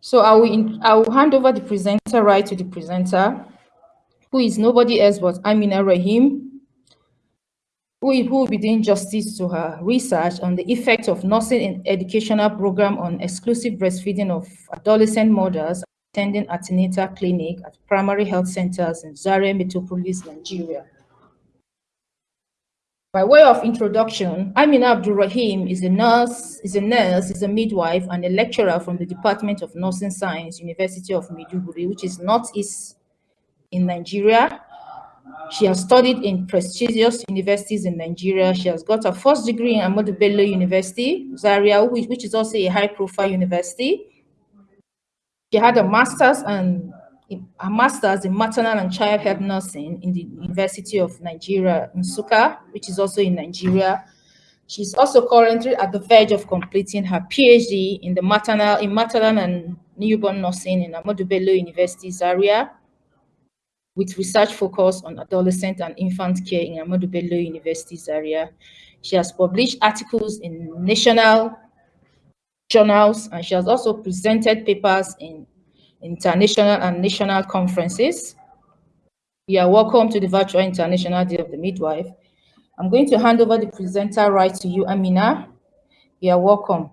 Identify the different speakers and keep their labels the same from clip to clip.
Speaker 1: So I will, I will hand over the presenter right to the presenter, who is nobody else but Amina Rahim, who, who will be doing justice to her research on the effect of nursing in educational program on exclusive breastfeeding of adolescent mothers attending antenatal clinic at primary health centers in Zaria Metropolis, Nigeria. By way of introduction, Amina Abdul Rahim is a nurse, is a nurse, is a midwife, and a lecturer from the Department of Nursing Science, University of Maiduguri, which is northeast in Nigeria. She has studied in prestigious universities in Nigeria. She has got her first degree in Ahmadu University, Zaria, which, which is also a high-profile university. She had a master's and a master's in maternal and child health nursing in the University of Nigeria, Nsukka, which is also in Nigeria. She's also currently at the verge of completing her PhD in the maternal in maternal and newborn nursing in Ahmadu Bello University, Zaria, with research focus on adolescent and infant care in Ahmadu Bello University, Zaria. She has published articles in national journals, and she has also presented papers in international and national conferences. You are welcome to the virtual International Day of the Midwife. I'm going to hand over the presenter right to you, Amina. You are welcome.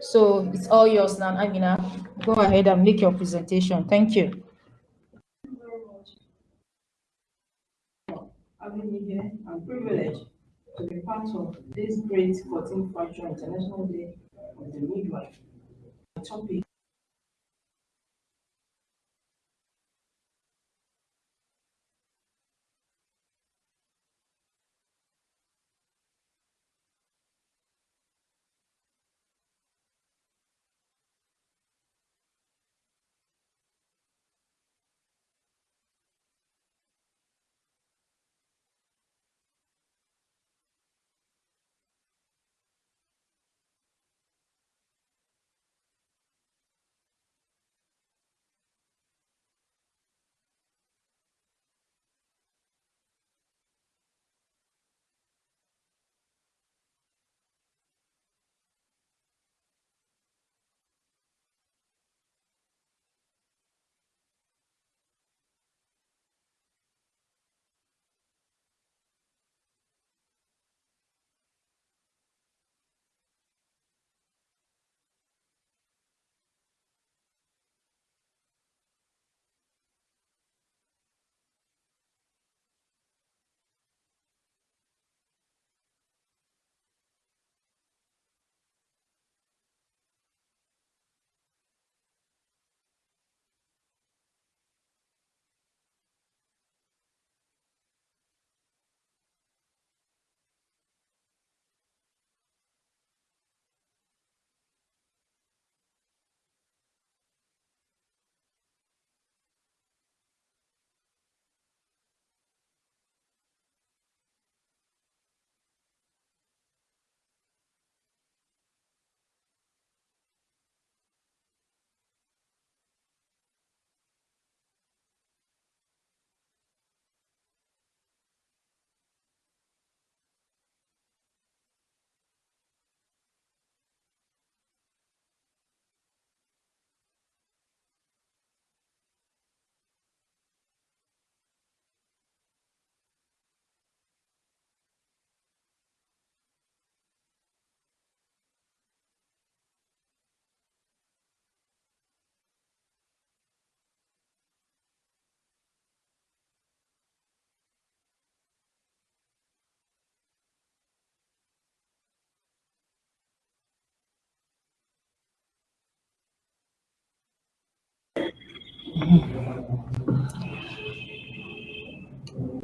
Speaker 1: So it's all yours now, Amina. Go ahead and make your presentation. Thank you.
Speaker 2: Having me here, I'm privileged to be part of this great 14th Virtual International Day of the midwife. The topic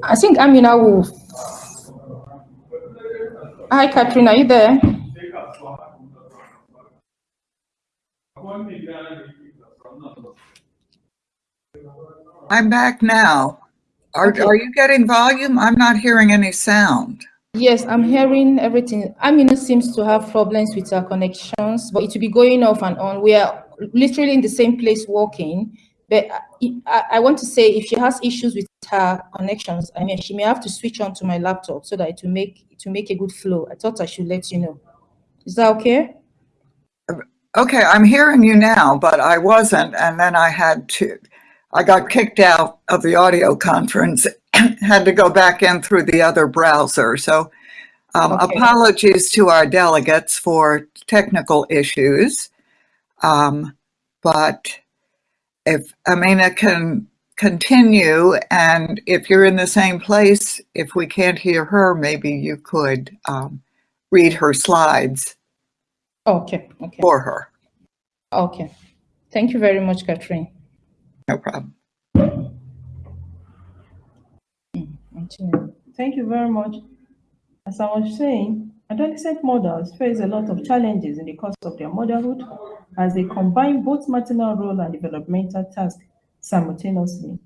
Speaker 1: I think Amina will. Hi, Katrina, are you there?
Speaker 3: I'm back now. Are,
Speaker 1: Okay.
Speaker 3: are you getting volume? I'm not hearing any sound.
Speaker 1: Yes, I'm hearing everything. Amina seems to have problems with her connections, but it will be going off and on. We are literally in the same place working. But I, I want to say if she has issues with her connections, I mean, she may have to switch on to my laptop so that it will make will make a good flow. I thought I should let you know. Is that okay?
Speaker 3: Okay, I'm hearing you now, but I wasn't, and then I had to, I got kicked out of the audio conference, had to go back in through the other browser. So um,
Speaker 1: Okay.
Speaker 3: apologies to our delegates for technical issues. Um, but if Amina can continue, and if you're in the same place, if we can't hear her, maybe you could um, read her slides
Speaker 1: Okay, okay,
Speaker 3: for her.
Speaker 1: okay. Thank you very much, Catherine.
Speaker 3: No problem.
Speaker 1: Continue.
Speaker 2: Thank you very much. As I was saying, adolescent mothers face a lot of challenges in the course of their motherhood as they combine both maternal role and developmental tasks simultaneously.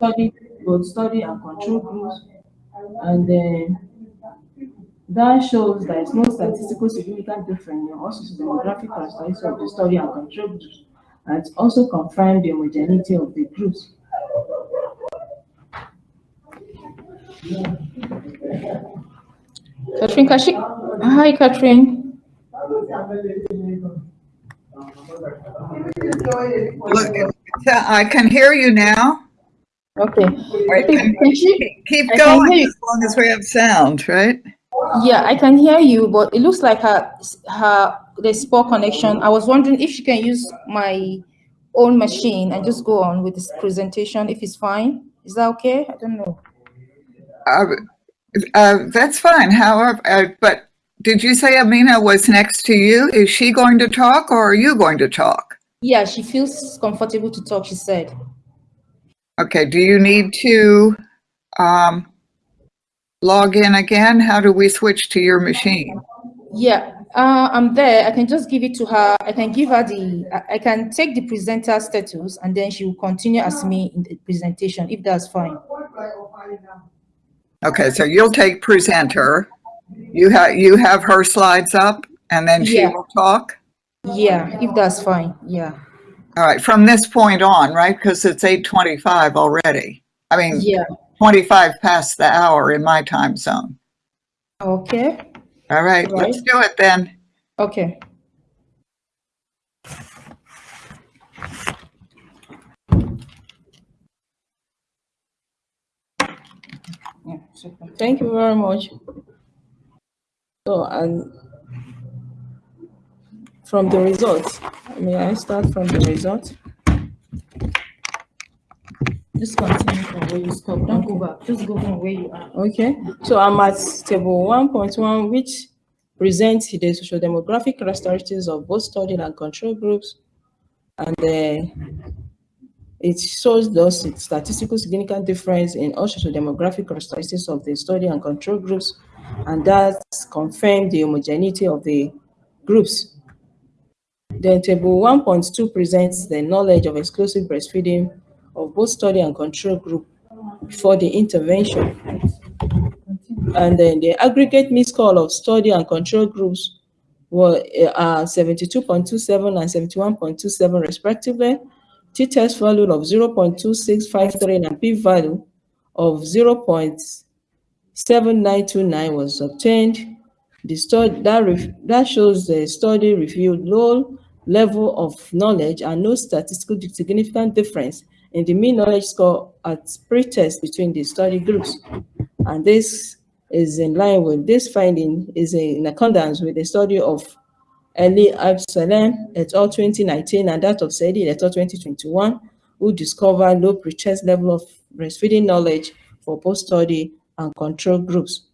Speaker 2: Study, both study and control groups. And then that shows there is no statistical significant difference in also demographic characteristics of the study and control groups. And it also confirmed the homogeneity of the groups.
Speaker 1: Catherine Kashi. Hi, Catherine.
Speaker 3: Look, I can hear you now.
Speaker 1: Okay.
Speaker 3: Right,
Speaker 1: Can can she-
Speaker 3: Keep
Speaker 1: can
Speaker 3: going as long as we have sound, right?
Speaker 1: Yeah, I can hear you, but it looks like her, her, there's poor connection. I was wondering if she can use my own machine and just go on with this presentation, if it's fine. Is that okay? I don't know.
Speaker 3: Uh, uh, That's fine, however, uh, but did you say Amina was next to you? Is she going to talk or are you going to talk?
Speaker 1: Yeah, she feels comfortable to talk, she said.
Speaker 3: Okay, do you need to um, log in again? How do we switch to your machine?
Speaker 1: Yeah, uh, I'm there. I can just give it to her. I can give her the, I, can take the presenter status and then she will continue as me in the presentation, if that's fine.
Speaker 3: Okay, so you'll take presenter. You have, you have her slides up and then she
Speaker 1: Yeah.
Speaker 3: will talk?
Speaker 1: Yeah, if that's fine, yeah.
Speaker 3: All right, from this point on, right? Because it's 8:25 already. I mean,
Speaker 1: Yeah,
Speaker 3: 25 past the hour in my time zone.
Speaker 1: okay,
Speaker 3: All right, let's do it then.
Speaker 1: okay. Yeah.
Speaker 2: Thank you very much. So, and from the results, may I start from the results?
Speaker 1: Just continue from where you stop. Don't go back. Just go from where you are.
Speaker 2: Okay, so I'm at table one point one, which presents the social demographic characteristics of both studied and control groups. And uh, it shows those statistical significant difference in all social demographic characteristics of the study and control groups. And that confirmed the homogeneity of the groups. Then table one point two presents the knowledge of exclusive breastfeeding of both study and control group before the intervention. And then the aggregate mean score of study and control groups were uh, 72.27 and 71.27 respectively. T-test value of 0.2653 and p-value of 0.7929 was obtained. The study that, that shows the study revealed low level of knowledge and no statistical significant difference in the mean knowledge score at pre-test between the study groups. And this is in line with this finding is in accordance with the study of Ali Absalem et al. 2019 and that of Saidi et al. 2021, who discovered low pre-test level of breastfeeding knowledge for post-study and control groups.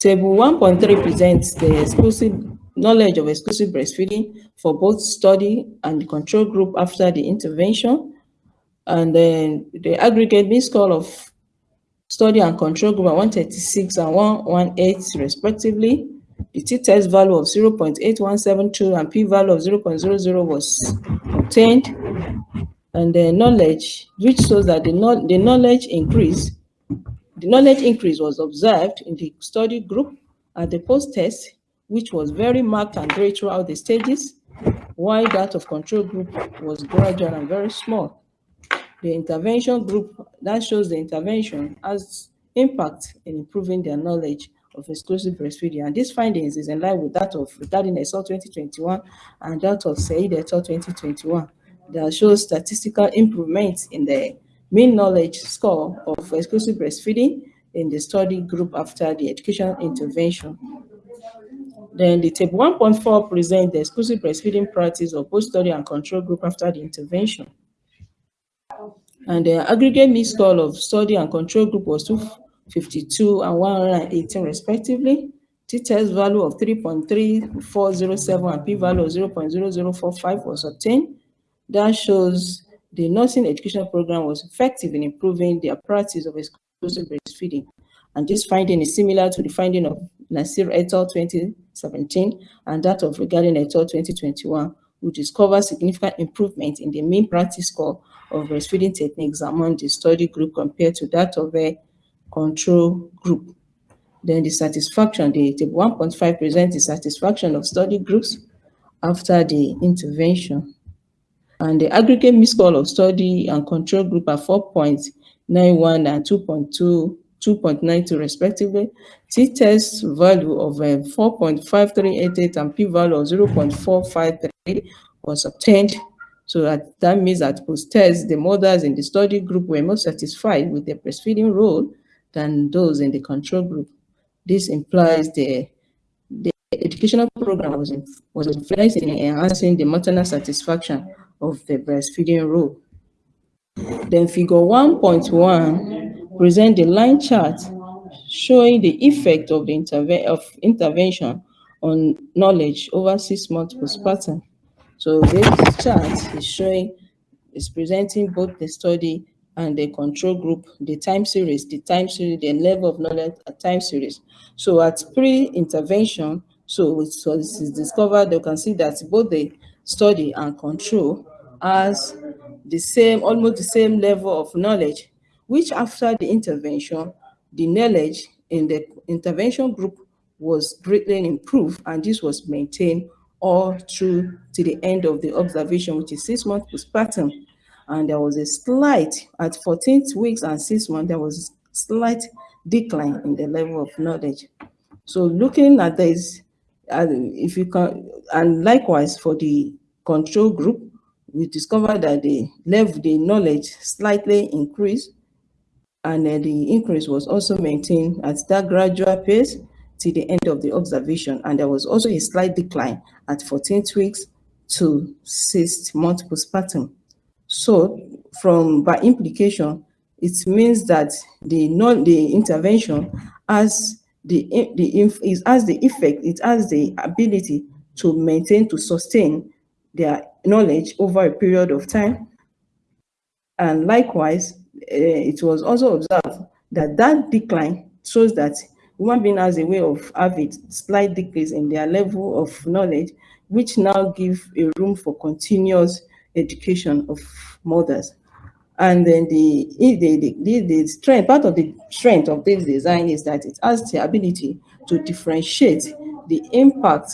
Speaker 2: Table 1.3 presents the exclusive knowledge of exclusive breastfeeding for both study and control group after the intervention. And then the aggregate mean score of study and control group are 136 and 118 respectively. The t-test value of 0.8172 and p-value of 0.00 was obtained. And the knowledge, which shows that the, know- the knowledge increase, the knowledge increase was observed in the study group at the post-test, which was very marked and great throughout the stages, while that of control group was gradual and very small. The intervention group, that shows the intervention has impact in improving their knowledge of exclusive breastfeeding. And these findings is in line with that of regarding ESOL 2021 and that of SAID et 2021 that shows statistical improvements in the mean knowledge score of exclusive breastfeeding in the study group after the education intervention. Then the table 1.4 presents the exclusive breastfeeding practice of both study and control group after the intervention. And the aggregate mean score of study and control group was 252 and 118 respectively. T-test value of 3.3407 and p-value of 0.0045 was obtained. That shows the nursing education program was effective in improving the practice of exclusive breastfeeding. And this finding is similar to the finding of Nasir et al. 2017 and that of regarding et al. 2021, we discover significant improvement in the mean practice score of breastfeeding techniques among the study group compared to that of a control group. Then the satisfaction, the table 1.5 presents the satisfaction of study groups after the intervention. And the aggregate mean score of study and control group are 4.91 and 2.2 2.92 respectively. T-test value of uh, 4.5388 and p-value of 0.453 was obtained. So that, that means that post-test, the mothers in the study group were more satisfied with their breastfeeding role than those in the control group. This implies the, the educational program was, was influenced in enhancing the maternal satisfaction of the breastfeeding role. Then figure 1.1 present the line chart showing the effect of the interve of intervention on knowledge over six months postpartum. So this chart is showing, is presenting both the study and the control group, the time series, the time series, the level of knowledge at time series. So at pre-intervention, so so this is discovered, you can see that both the study and control has the same, almost the same level of knowledge, which after the intervention, the knowledge in the intervention group was greatly improved, and this was maintained all through to the end of the observation, which is six months postpartum. And there was a slight, at 14 weeks and six months, there was a slight decline in the level of knowledge. So looking at this, uh, if you can, and likewise for the control group, we discovered that the level, the knowledge slightly increased, and uh, the increase was also maintained at that gradual pace to the end of the observation. And there was also a slight decline at 14 weeks to six months postpartum. So from by implication, it means that the non the intervention has the the is has the effect, it has the ability to maintain to sustain their knowledge over a period of time. And likewise, uh, it was also observed that that decline shows that human being has a way of having slight decrease in their level of knowledge, which now give a room for continuous education of mothers. And then the, the, the, the, strength, part of the strength of this design is that it has the ability to differentiate the impact,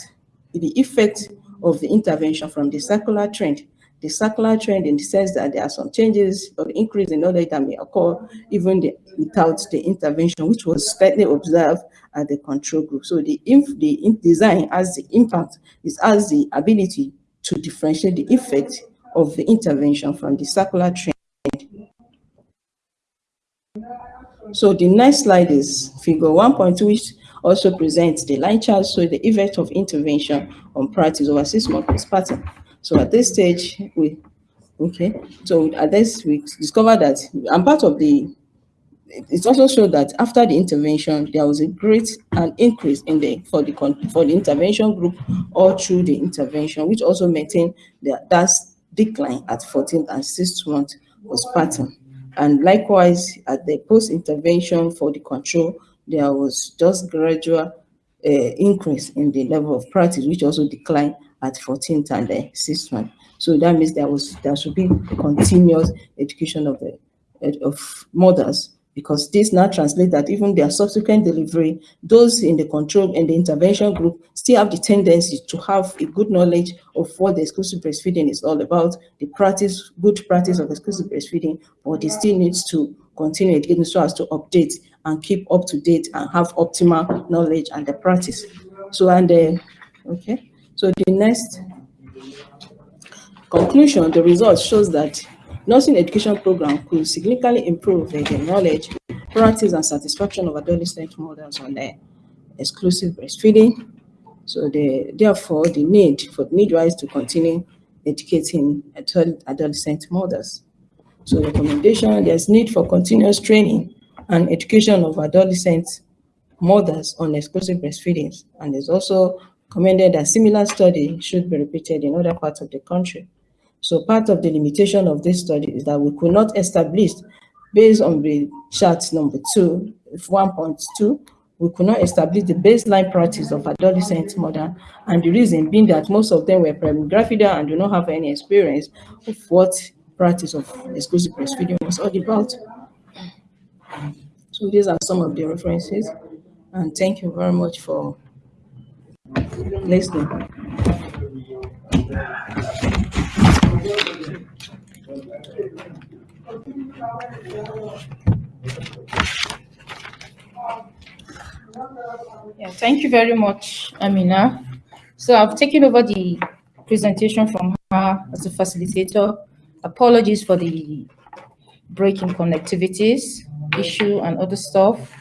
Speaker 2: the effect of the intervention from the circular trend. The circular trend in the sense that there are some changes or increase in knowledge that may occur even the, without the intervention, which was slightly observed at the control group. So the, inf, the design has the impact, is has the ability to differentiate the effect of the intervention from the circular trend. So the next slide is figure 1.2, which also presents the line chart, so the effect of intervention on practice over six months pattern. So at this stage, we, okay, so at this, we discovered that, and part of the, it also showed that after the intervention, there was a great an increase in the, for the, for the intervention group all through the intervention, which also maintained the, that decline at 14th and 6th month postpartum. And likewise, at the post-intervention for the control, there was just gradual uh, increase in the level of practice, which also declined at 14th and the 6th month. So that means there was there should be continuous education of the of mothers because this now translates that even their subsequent delivery, those in the control and the intervention group still have the tendency to have a good knowledge of what the exclusive breastfeeding is all about, the practice, good practice of exclusive breastfeeding, but they still needs to continue again so as to update and keep up to date and have optimal knowledge and the practice. So, and the, okay, so the next conclusion, the results shows that nursing education program could significantly improve the knowledge, practice, and satisfaction of adolescent mothers on the exclusive breastfeeding. So the, therefore, the need for midwives to continue educating adult adolescent mothers. So recommendation, there's need for continuous training and education of adolescent mothers on exclusive breastfeeding. And there's also commended that similar study should be repeated in other parts of the country. So part of the limitation of this study is that we could not establish, based on the chart number two, 1.2, we could not establish the baseline practice of adolescent mother, and the reason being that most of them were pregnant and do not have any experience of what practice of exclusive breastfeeding was all about. So these are some of the references, and thank you very much for listening.
Speaker 1: Yeah, thank you very much, Amina. So I've taken over the presentation from her as a facilitator. Apologies for the breaking connectivities issue and other stuff.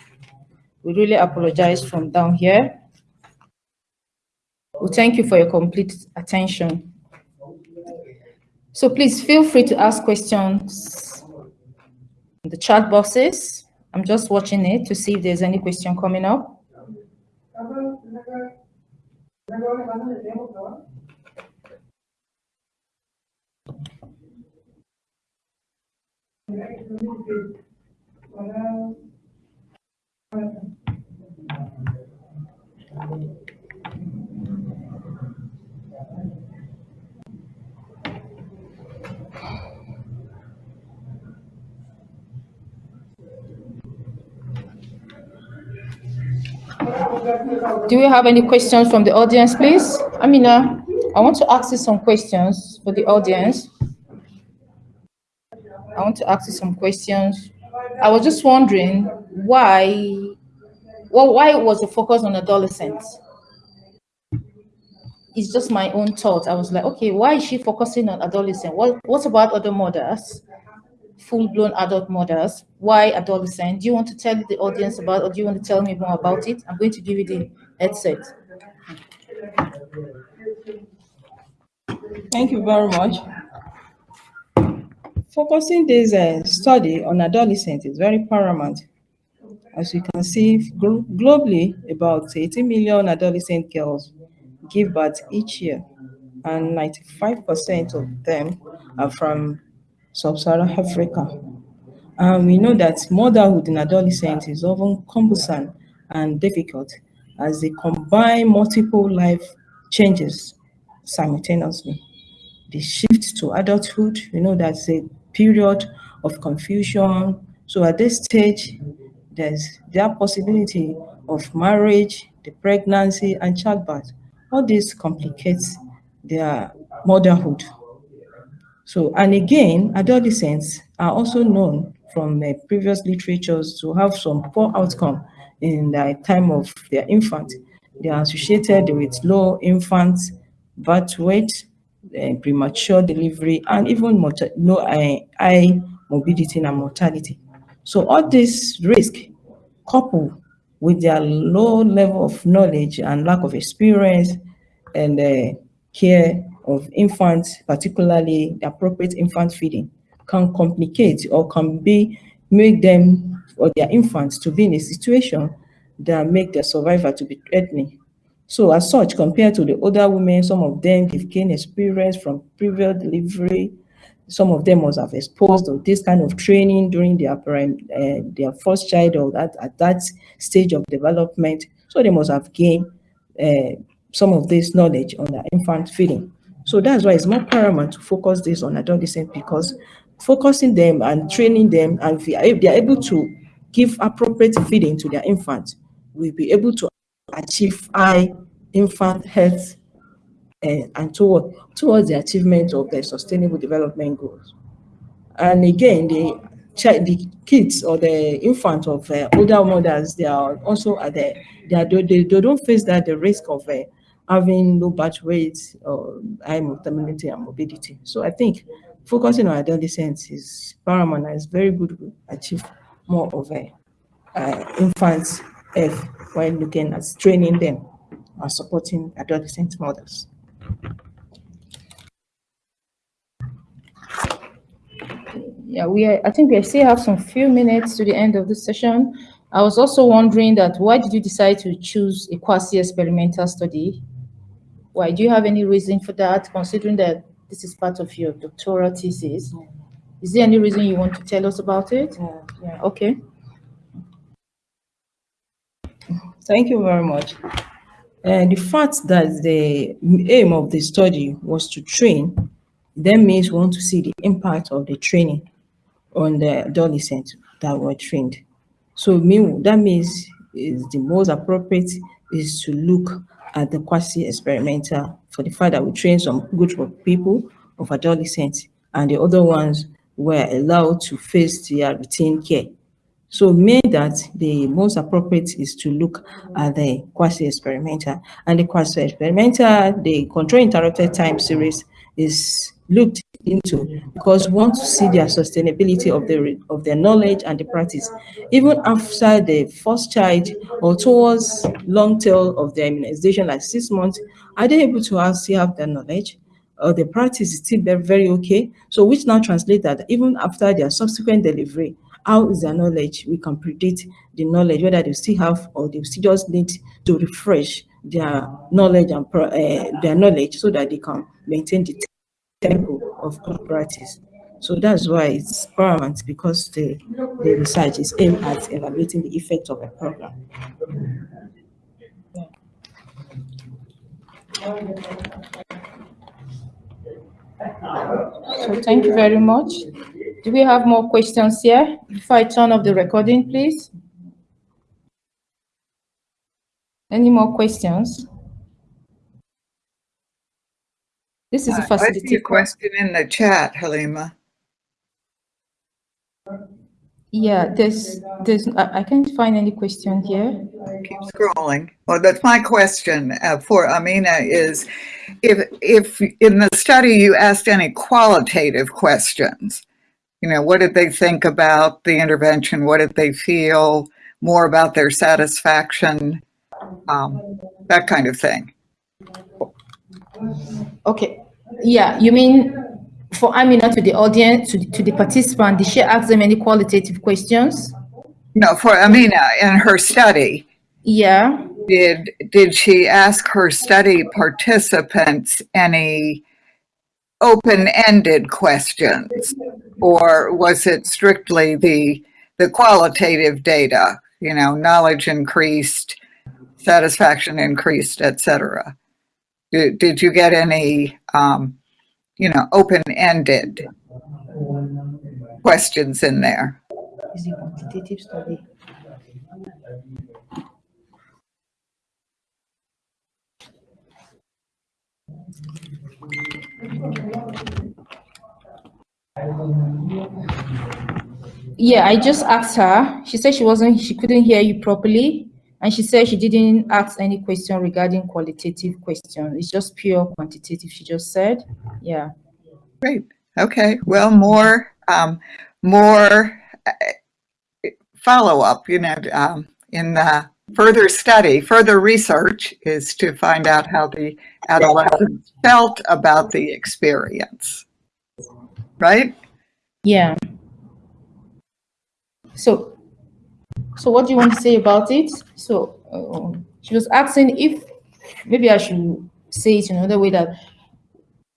Speaker 1: We really apologize from down here. Well, thank you for your complete attention. So please feel free to ask questions in the chat boxes. I'm just watching it to see if there's any question coming up. Do we have any questions from the audience, please? Amina, I want to ask you some questions for the audience. I want to ask you some questions. I was just wondering why, well, why was the focus on adolescents? It's just my own thought. I was like, okay, why is she focusing on adolescent? What, what about other mothers? full-blown adult mothers. Why adolescent? Do you want to tell the audience about, or do you want to tell me more about it? I'm going to give you the headset.
Speaker 2: Thank you very much. Focusing this uh, study on adolescents is very paramount. As you can see, glo globally, about 80 million adolescent girls give birth each year, and 95% of them are from sub-Saharan Africa. And we know that motherhood in adolescence is often cumbersome and difficult as they combine multiple life changes simultaneously. The shift to adulthood, we know that's a period of confusion. So at this stage, there's the possibility of marriage, the pregnancy, and childbirth. All this complicates their motherhood. So, and again, adolescents are also known from uh, previous literatures to have some poor outcome in the time of their infant. They are associated with low infant birth weight, uh, premature delivery, and even low uh, high morbidity and mortality. So all this risk coupled with their low level of knowledge and lack of experience and uh, care of infants, particularly the appropriate infant feeding, can complicate or can be make them or their infants to be in a situation that make their survival to be threatening. So as such, compared to the older women, some of them have gained experience from previous delivery. Some of them must have exposed to this kind of training during their uh, their first child or that at that stage of development. So they must have gained uh, some of this knowledge on the infant feeding. So that's why it's more paramount to focus this on adolescents because focusing them and training them and if they are able to give appropriate feeding to their infants, we'll be able to achieve high infant health uh, and toward, towards the achievement of the sustainable development goals. And again, the the kids or the infant of uh, older mothers, they are also at the, they, are, they, they don't face that the risk of uh, having low birth weight or high mortality and morbidity. So I think focusing on adolescents is paramount and it's very good to achieve more of uh, infants health while looking at training them and supporting adolescent mothers.
Speaker 1: Yeah, we are, I think we still have some few minutes to the end of this session. I was also wondering that why did you decide to choose a quasi-experimental study why? Do you have any reason for that, considering that this is part of your doctoral thesis? Yeah. Is there any reason you want to tell us about it?
Speaker 2: Yeah.
Speaker 1: yeah. Okay.
Speaker 2: Thank you very much. And the fact that the aim of the study was to train, then means we want to see the impact of the training on the adolescents that were trained. So that means is the most appropriate is to look at the quasi-experimental for the fact that we train some group of people of adolescents and the other ones were allowed to face their routine care. So mean that the most appropriate is to look at the quasi-experimental. And the quasi-experimental, the control interrupted time series is looked into because we want to see their sustainability of their of their knowledge and the practice even after the first child or towards long tail of their immunization like six months. Are they able to actually have the knowledge? Or the practice is still very, very okay? So which now translate that even after their subsequent delivery how is their knowledge we can predict the knowledge whether they still have or they still just need to refresh their knowledge and uh, their knowledge so that they can maintain the tempo of good practice. So that's why it's paramount because the, the research is aimed at evaluating the effect of a program.
Speaker 1: So thank you very much. Do we have more questions here? Before I turn off the recording, please. Any more questions? This is a
Speaker 3: Uh, I see a question in the chat, Halima.
Speaker 1: Yeah, there's, there's, I, I can't find any question here.
Speaker 3: Keep scrolling. Well, that's my question uh, for Amina is if, if in the study you asked any qualitative questions, you know, what did they think about the intervention? What did they feel? More about their satisfaction? Um, that kind of thing.
Speaker 1: Okay, yeah, you mean for Amina to the audience, to, to the participant, did she ask them any qualitative questions?
Speaker 3: No, for Amina in her study,
Speaker 1: Yeah,
Speaker 3: did, did she ask her study participants any open-ended questions? Or was it strictly the, the qualitative data, you know, knowledge increased, satisfaction increased, etc. Did, did you get any, um, you know, open-ended questions in there?
Speaker 1: Yeah, I just asked her. She said she wasn't, she couldn't hear you properly. And she said she didn't ask any question regarding qualitative question. It's just pure quantitative, she just said. Yeah.
Speaker 3: Great. Okay. Well, more, um, more uh, follow-up, you know, um, in the further study, further research is to find out how the adolescents felt about the experience. Right?
Speaker 1: Yeah. So, so what do you want to say about it? So, um, she was asking if maybe I should say it in another way that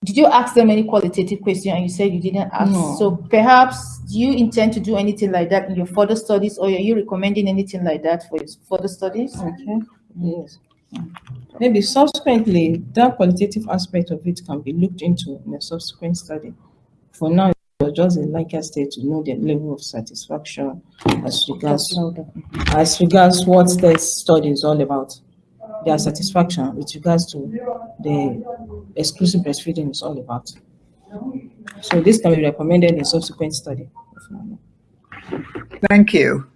Speaker 1: did you ask them any qualitative question and you said you didn't ask?
Speaker 2: No.
Speaker 1: So perhaps do you intend to do anything like that in your further studies, or are you recommending anything like that for your further studies?
Speaker 2: Okay, yes. Maybe subsequently, that qualitative aspect of it can be looked into in a subsequent study. For now, it was just a Lancaster state to know the level of satisfaction as regards, as regards what the study is all about. Their satisfaction with regards to the exclusive breastfeeding is all about. So this can be recommended in subsequent study.
Speaker 3: Thank you.